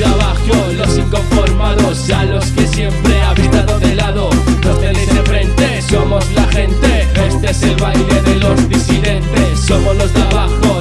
los inconformados, a los que siempre habéis dado de lado. Los tenéis de frente, somos la gente, este es el baile de los disidentes, somos los de abajo.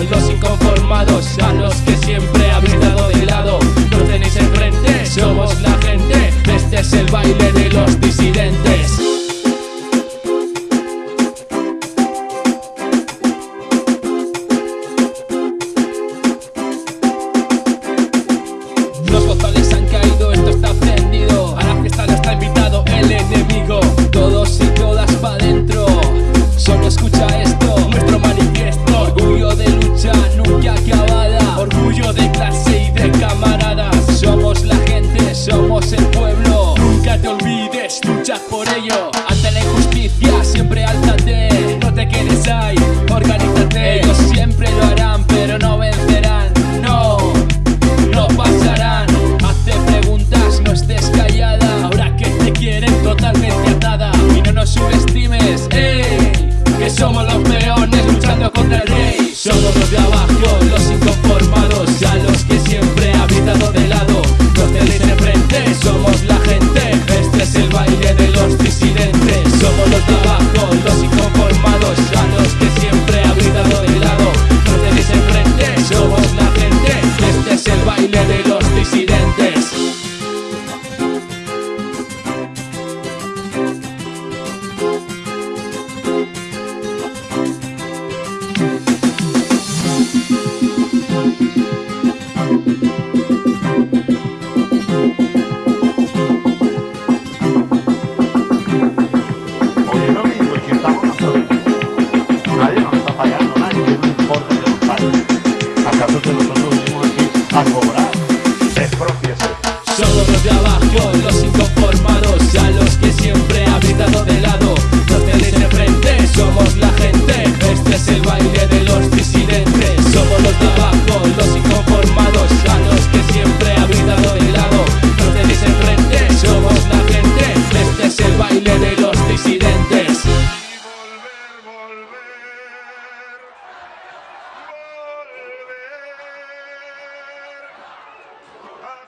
ছোট ছোট মহিষ আর ঘোড়া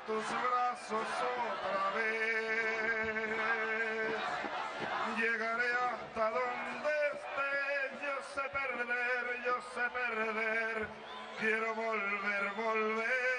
tus brazos otra vez. Llegaré hasta donde esté, yo sé perder, yo sé perder, quiero volver, volver.